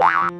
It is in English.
Wow.